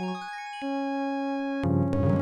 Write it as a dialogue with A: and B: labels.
A: Música